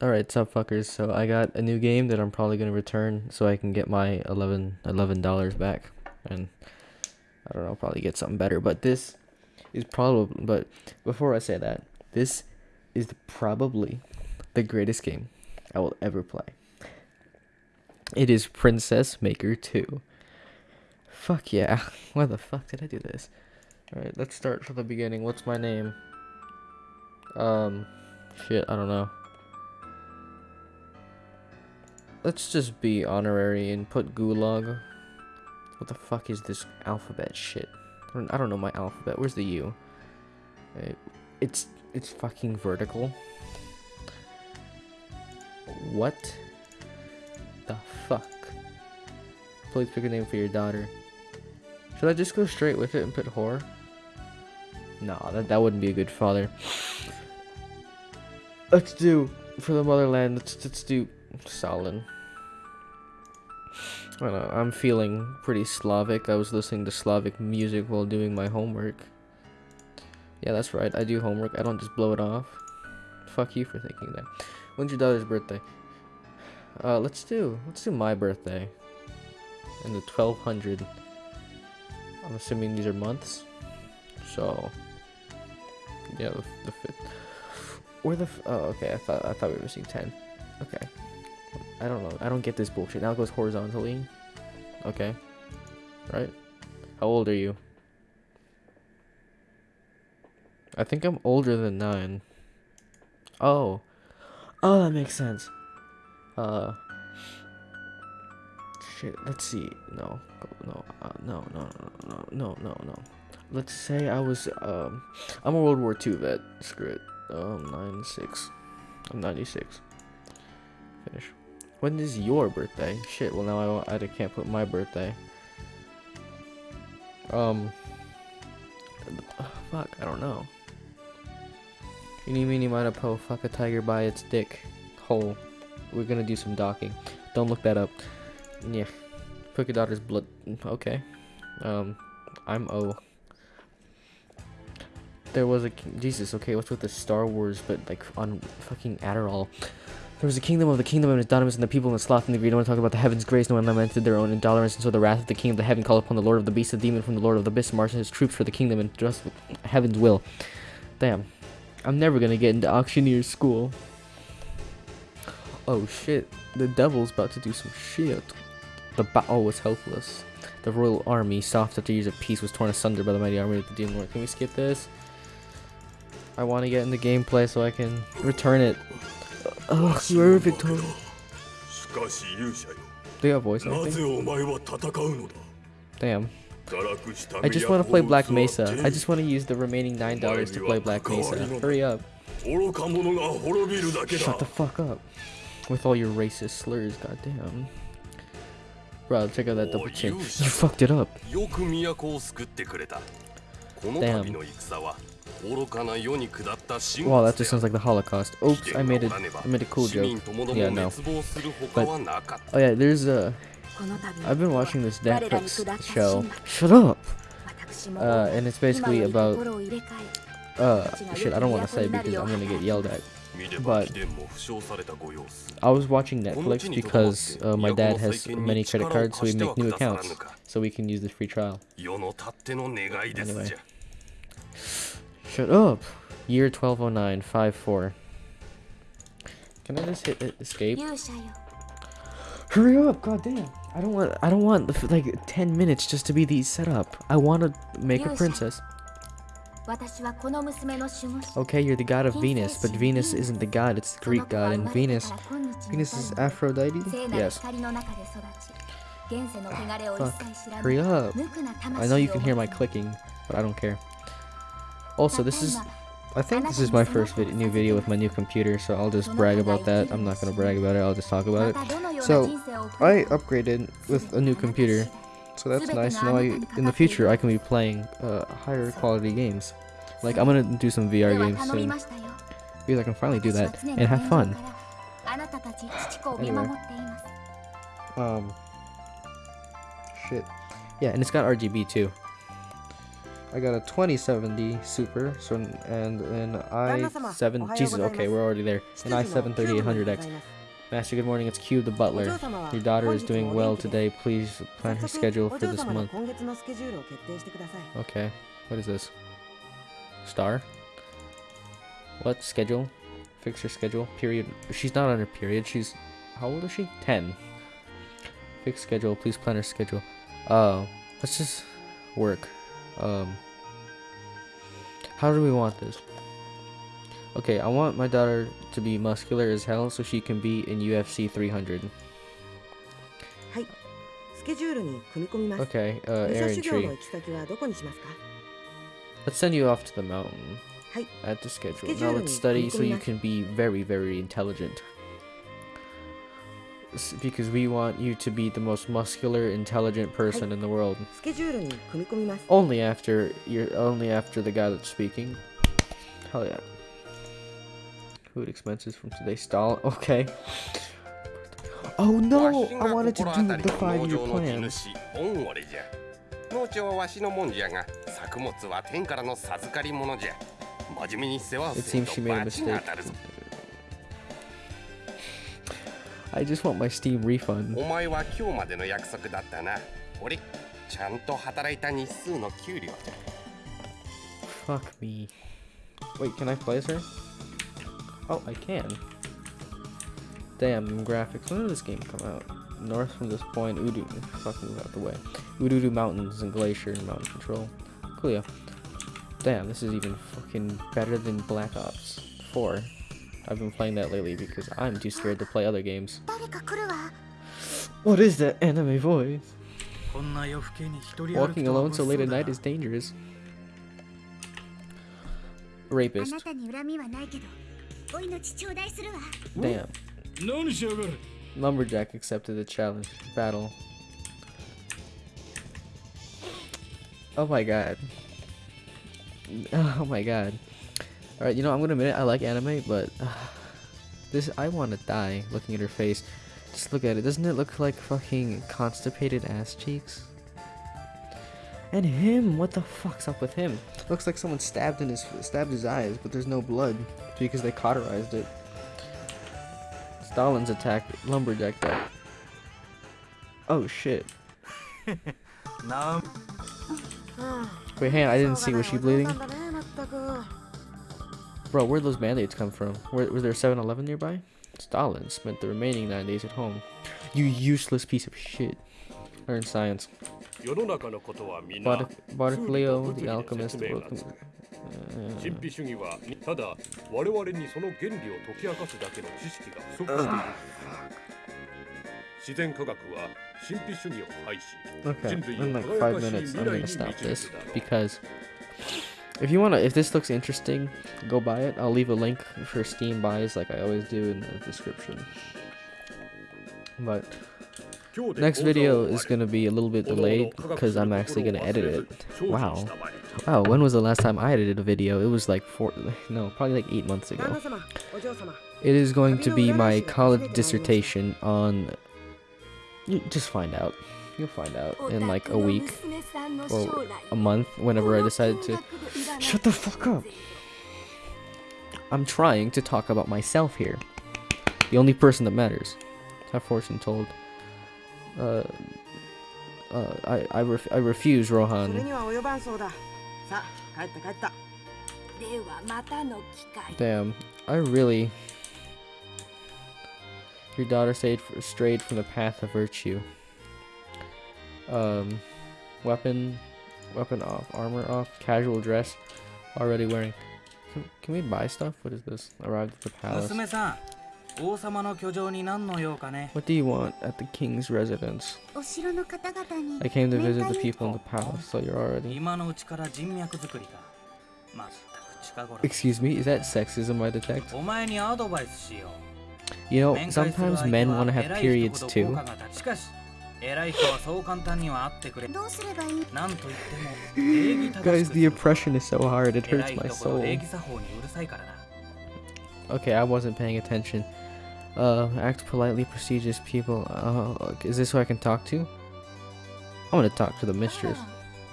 Alright, sup fuckers. So I got a new game that I'm probably gonna return so I can get my 11 dollars back, and I don't know, probably get something better. But this is probably. But before I say that, this is probably the greatest game I will ever play. It is Princess Maker 2. Fuck yeah! Why the fuck did I do this? Alright, let's start from the beginning. What's my name? Um, shit, I don't know. Let's just be honorary and put gulag. What the fuck is this alphabet shit? I don't, I don't know my alphabet. Where's the U? It's it's fucking vertical. What the fuck? Please pick a name for your daughter. Should I just go straight with it and put whore? No, that, that wouldn't be a good father. Let's do, for the motherland, let's, let's do Stalin. I know, I'm feeling pretty Slavic. I was listening to Slavic music while doing my homework. Yeah, that's right. I do homework. I don't just blow it off. Fuck you for thinking that. When's your daughter's birthday? Uh, let's do, let's do my birthday. In the 1200. I'm assuming these are months. So, yeah, the, the fifth. Or the, oh, okay, I thought, I thought we were seeing 10. Okay. I don't know. I don't get this bullshit. Now it goes horizontally. Okay. Right? How old are you? I think I'm older than 9. Oh. Oh, that makes sense. Uh. Shit, let's see. No. No, uh, no, no, no, no, no, no, no. Let's say I was, um, I'm a World War II vet. Screw it. Um, 96. I'm 96. Finish. When is your birthday? Shit, well now I, I can't put my birthday. Um, fuck, I don't know. Eeny, meeny, miny, po, fuck a tiger by its dick hole. We're gonna do some docking. Don't look that up. Yeah. Your daughter's blood. Okay. Um, I'm O. There was a Jesus. Okay, what's with the Star Wars, but like on fucking Adderall? There was a kingdom of the kingdom and its Donomus and the people in the sloth and the greed. No one talked about the heavens' grace. No one lamented their own intolerance. And so the wrath of the king of the heaven called upon the Lord of the beast, the demon from the Lord of the abyss, marched his troops for the kingdom and just heaven's will. Damn. I'm never gonna get into auctioneer school. Oh shit. The devil's about to do some shit. The battle was helpless. The royal army, soft after years of peace, was torn asunder by the mighty army of the demon lord. Can we skip this? I want to get in the gameplay so I can return it. Oh, you're victorious. They got voice acting? Damn. I just want to play Black Mesa. I just want to use the remaining $9 to play Black Mesa. Hurry up. Shut the fuck up. With all your racist slurs, goddamn. Bro, check out that double chin. You fucked it up. Damn. Wow, that just sounds like the Holocaust. Oops, I made it. I made a cool joke. Yeah, no. But oh yeah, there's a. I've been watching this Netflix show. Shut up. Uh, and it's basically about. Uh, shit. I don't want to say because I'm gonna get yelled at. But I was watching Netflix because uh, my dad has many credit cards, so we make new accounts so we can use the free trial. Anyway. Shut up! Year 1209, 5-4. Can I just hit escape? Hurry up, goddamn! I don't want, I don't want like 10 minutes just to be these set up. I want to make a princess. Okay, you're the god of Venus, but Venus isn't the god, it's the Greek god, and Venus, Venus is Aphrodite? Yes. Ah, fuck. Hurry up. I know you can hear my clicking, but I don't care. Also, this is... I think this is my first vid new video with my new computer, so I'll just brag about that. I'm not gonna brag about it, I'll just talk about it. So, I upgraded with a new computer, so that's nice. Now, I, in the future, I can be playing uh, higher quality games. Like, I'm gonna do some VR games soon. Because I can finally do that and have fun. Anyway. Um. Shit. Yeah, and it's got RGB too. I got a 2070 Super, so and an i7. Jesus, okay, we're already there. An i7 3800X. Master, good morning. It's Cube, the butler. Your daughter is doing well today. Please plan her schedule for this month. Okay. What is this? Star? What? Schedule? Fix her schedule? Period. She's not on her period. She's... How old is she? 10. Fix schedule. Please plan her schedule. Uh, let's just work. Um... How do we want this? Okay, I want my daughter to be muscular as hell so she can be in UFC 300. Okay, uh, Aaron Tree. Let's send you off to the mountain. At the schedule. Now let's study so you can be very, very intelligent Because we want you to be the most muscular, intelligent person in the world. Only after you're only after the guy that's speaking. Hell yeah. Food expenses from today. Stall. Okay. Oh no! I wanted to do the five-year plan. 農地はわしのもんじゃが作物は天からの授かり物じゃ真面目に世話をすると罰が当たるぞ I just want my Steam refund お前は今日までの約束だったな俺ちゃんと働いた日数の給料じゃ Fuck me Wait, can I play as her? Oh, I can. Damn, graphics. When did this game come out? North from this point, Udu. Fuck move out the way. Ududu Mountains and Glacier and Mountain Control. Cool, yeah. Damn, this is even fucking better than Black Ops 4. I've been playing that lately because I'm too scared to play other games. What is that anime voice? Walking alone so late at night is dangerous. Rapist. Damn. Lumberjack accepted the challenge. Battle. Oh my god. Oh my god. Alright, you know, I'm gonna admit it, I like anime, but... Uh, this, I want to die looking at her face. Just look at it. Doesn't it look like fucking constipated ass cheeks? And him, what the fuck's up with him? Looks like someone stabbed in his stabbed his eyes, but there's no blood because they cauterized it. Stalin's attacked lumberjack that. Oh shit. Wait, hang on, I didn't see. Was she bleeding? Bro, where'd those band-aids come from? Where, was there 7-Eleven nearby? Stalin spent the remaining nine days at home. You useless piece of shit. Learn science. Bart Barclio, the alchemist, uh, okay, in like five minutes I'm gonna stop this because if you wanna if this looks interesting go buy it I'll leave a link for Steam buys like I always do in the description but Next video is going to be a little bit delayed because I'm actually going to edit it. Wow. Wow, when was the last time I edited a video? It was like four, no, probably like eight months ago. It is going to be my college dissertation on, you just find out. You'll find out in like a week or a month whenever I decide to. Shut the fuck up. I'm trying to talk about myself here. The only person that matters. Have fortune told. Uh, uh, I I, ref I refuse, Rohan. Damn, I really. Your daughter strayed strayed from the path of virtue. Um, weapon, weapon off, armor off, casual dress, already wearing. Can, can we buy stuff? What is this? Arrived at the palace. What do you want at the king's residence? I came to visit the people in the palace, so you're already... Excuse me, is that sexism I detect? You know, sometimes men want to have periods too. Guys, the oppression is so hard, it hurts my soul. Okay, I wasn't paying attention. Uh, act politely, prestigious people. Uh, is this who I can talk to? I want to talk to the mistress.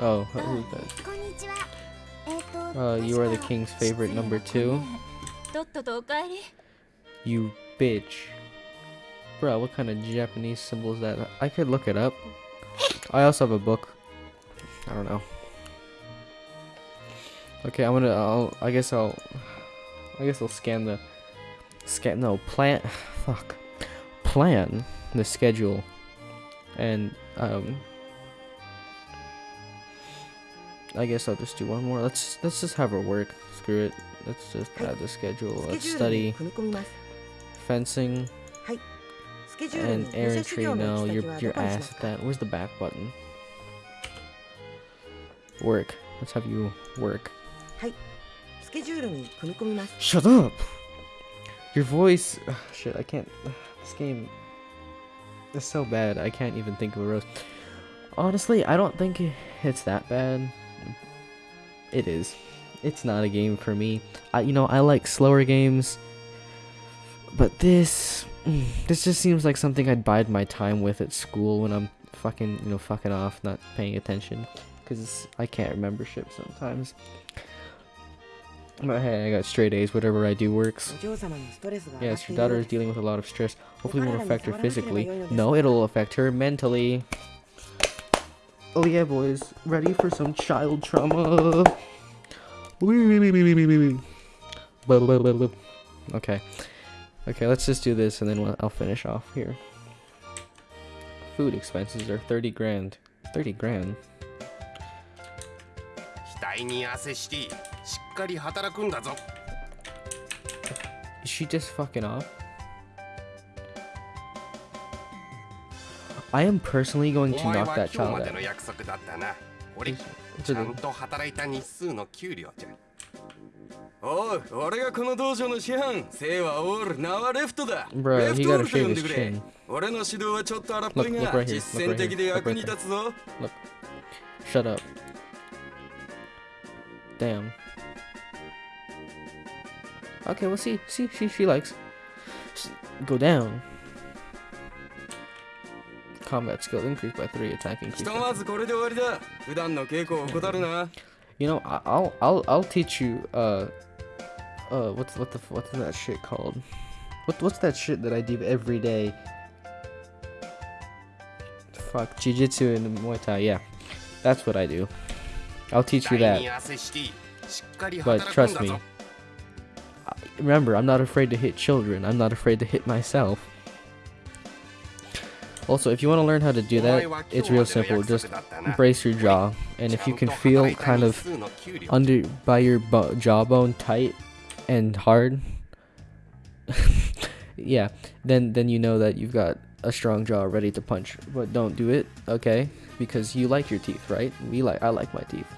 Oh, who's that? Uh, you are the king's favorite number two. You bitch. Bro, what kind of Japanese symbol is that? I could look it up. I also have a book. I don't know. Okay, I'm gonna. I'll. I guess I'll. I guess I'll scan the. Scan. No plan. Fuck. Plan the schedule, and um. I guess I'll just do one more. Let's let's just have her work. Screw it. Let's just add the schedule. Let's study fencing and Aaron Tree, No, you're you're ass at that. Where's the back button? Work. Let's have you work. Shut up! Your voice. Shit, I can't. This game is so bad. I can't even think of a roast. Honestly, I don't think it's that bad. It is. It's not a game for me. I, you know, I like slower games, but this, Mm. this just seems like something I'd bide my time with at school when I'm fucking, you know, fucking off, not paying attention, because I can't remember shit sometimes. But hey, I got straight A's. Whatever I do works. Yes, your daughter is dealing with a lot of stress. Hopefully, won't affect her physically. No, it'll affect her mentally. Oh yeah, boys. Ready for some child trauma? Okay. Okay, let's just do this and then I'll finish off here. Food expenses are 30 grand. 30 grand? Is she just fucking off? I am personally going to knock that child out. ちゃんと働いた日数の給料じゃ おう、俺がこの道場の師範、生はオール、名はレフトだ。Bro, レフトオールと呼んでくれ。俺の指導はちょっと荒っぽいが、look, look right、実践的で役に立つぞ。Look, shut up. Damn. Okay, we'll see. See, she, she likes. Go down. Combat skill increased by 3, attack increased You know, I'll I'll I'll teach you uh uh what's what the what's that shit called? What what's that shit that I do every day? Fuck, jiu-jitsu and Muay Thai, yeah. That's what I do. I'll teach you that. But trust me. Remember, I'm not afraid to hit children. I'm not afraid to hit myself. Also, if you want to learn how to do that, it's real simple. Just brace your jaw, and if you can feel kind of under by your jawbone tight and hard, yeah, then then you know that you've got a strong jaw ready to punch. But don't do it, okay? Because you like your teeth, right? We like I like my teeth.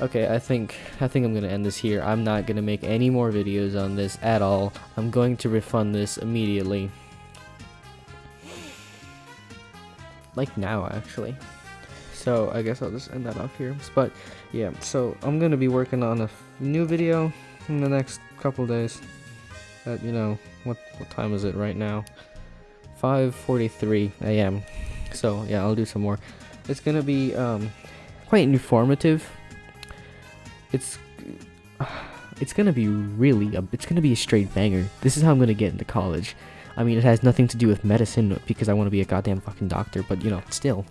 Okay, I think I think I'm gonna end this here. I'm not gonna make any more videos on this at all. I'm going to refund this immediately. like now actually so I guess I'll just end that off here but yeah so I'm gonna be working on a new video in the next couple days at you know what what time is it right now 5:43 a.m. so yeah I'll do some more it's gonna be um, quite informative it's it's gonna be really a, it's gonna be a straight banger this is how I'm gonna get into college I mean, it has nothing to do with medicine because I want to be a goddamn fucking doctor, but you know, still.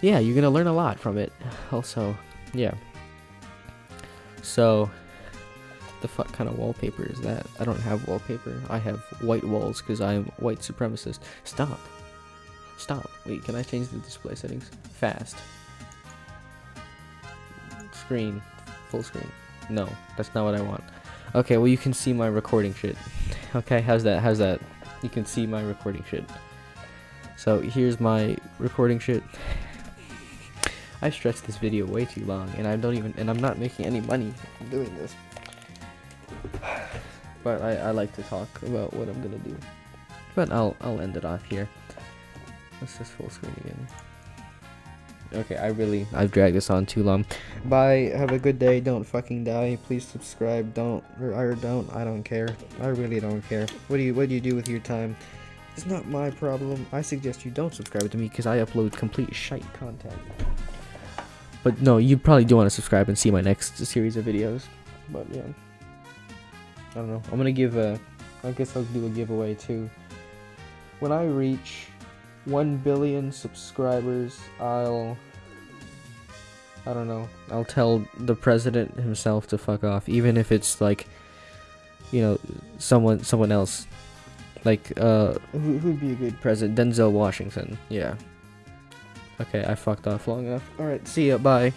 Yeah, you're gonna learn a lot from it. Also, yeah. So, the fuck kind of wallpaper is that? I don't have wallpaper. I have white walls because I'm white supremacist. Stop. Stop. Wait, can I change the display settings? Fast. Screen. Full screen. No, that's not what I want. Okay, well you can see my recording shit. Okay, how's that? How's that? You can see my recording shit. So here's my recording shit. I stretched this video way too long, and I don't even, and I'm not making any money doing this. But I, I like to talk about what I'm gonna do. But I'll, I'll end it off here. Let's just full screen again. Okay, I really, I've dragged this on too long. Bye, have a good day, don't fucking die, please subscribe, don't, or, or don't, I don't care. I really don't care. What do you, what do you do with your time? It's not my problem. I suggest you don't subscribe to me because I upload complete shite content. But no, you probably do want to subscribe and see my next series of videos. But yeah. I don't know. I'm gonna give a. I guess I'll do a giveaway too. When I reach 1 billion subscribers, I'll. I don't know. I'll tell the president himself to fuck off, even if it's like, you know, someone someone else. Like, uh, who who'd be a good president? Denzel Washington. Yeah. Okay, I fucked off long enough. Alright, see ya, bye.